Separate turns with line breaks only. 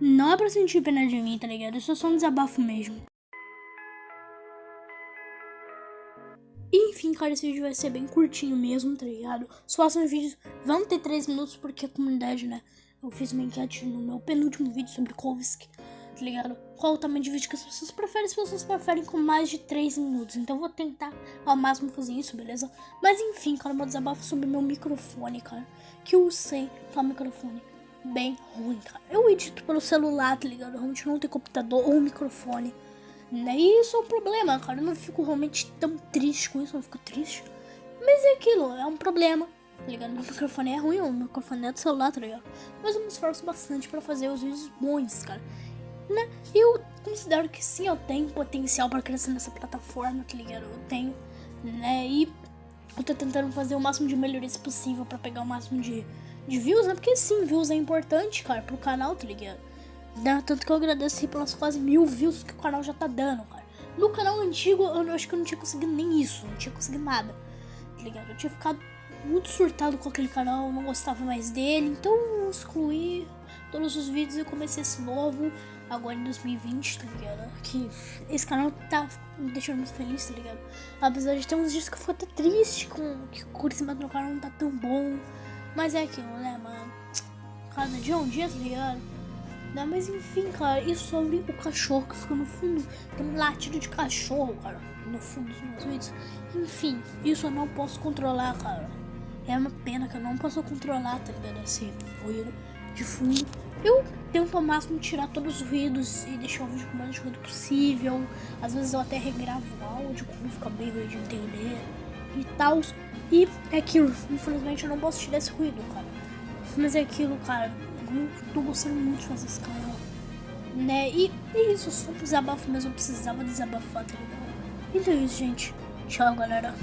Não é pra sentir pena de mim, tá ligado? Isso é só um desabafo mesmo. Enfim, cara, esse vídeo vai ser bem curtinho mesmo, tá ligado? Os próximos vídeos vão ter 3 minutos porque a comunidade, né? Eu fiz uma enquete no meu penúltimo vídeo sobre Kovsk, tá ligado? Qual o tamanho de vídeo que as pessoas preferem? As pessoas preferem com mais de 3 minutos. Então eu vou tentar ao máximo fazer isso, beleza? Mas enfim, cara, meu desabafo sobre meu microfone, cara. Que eu sei que é um microfone bem ruim, cara. Eu edito pelo celular, tá ligado? Realmente não tenho computador ou microfone. Né? E isso é um problema, cara. Eu não fico realmente tão triste com isso, eu não fico triste. Mas é aquilo, é um problema, tá ligado? Meu microfone é ruim, o microfone é do celular, tá ligado? Mas eu me esforço bastante pra fazer os vídeos bons, cara. Né? Eu considero que sim, eu tenho potencial pra crescer nessa plataforma, tá ligado? Eu tenho, né? E eu tô tentando fazer o máximo de melhorias possível pra pegar o máximo de, de views, né? Porque sim, views é importante, cara, pro canal, tá ligado? Né? Tanto que eu agradeci pelas quase mil views que o canal já tá dando, cara. No canal antigo, eu acho que eu não tinha conseguido nem isso, não tinha conseguido nada, tá ligado? Eu tinha ficado muito surtado com aquele canal, não gostava mais dele, então eu excluí todos os vídeos e comecei esse novo, agora em 2020, tá ligado? Que esse canal tá me deixando muito feliz, tá ligado? Apesar de ter uns dias que eu fico até triste com que o crescimento do canal não tá tão bom, mas é aquilo, né, mano? Cada dia é um dia, tá ligado? Né? Mas enfim, cara, e sobre o cachorro que fica no fundo? Tem um latido de cachorro, cara, no fundo dos meus vídeos. Enfim, isso eu não posso controlar, cara. É uma pena que eu não posso controlar, tá ligado? Esse ruído de fundo. Eu tento ao máximo tirar todos os ruídos e deixar o vídeo com o menos ruído possível. Às vezes eu até regravo o áudio quando fica bem ruim de entender e tal. E é aquilo, infelizmente eu não posso tirar esse ruído, cara. Mas é aquilo, cara eu tô gostando muito de fazer esse canal. Né? E é isso, só um desabafo mesmo, eu precisava desabafar, tá ligado? Então é isso, gente. Tchau, galera.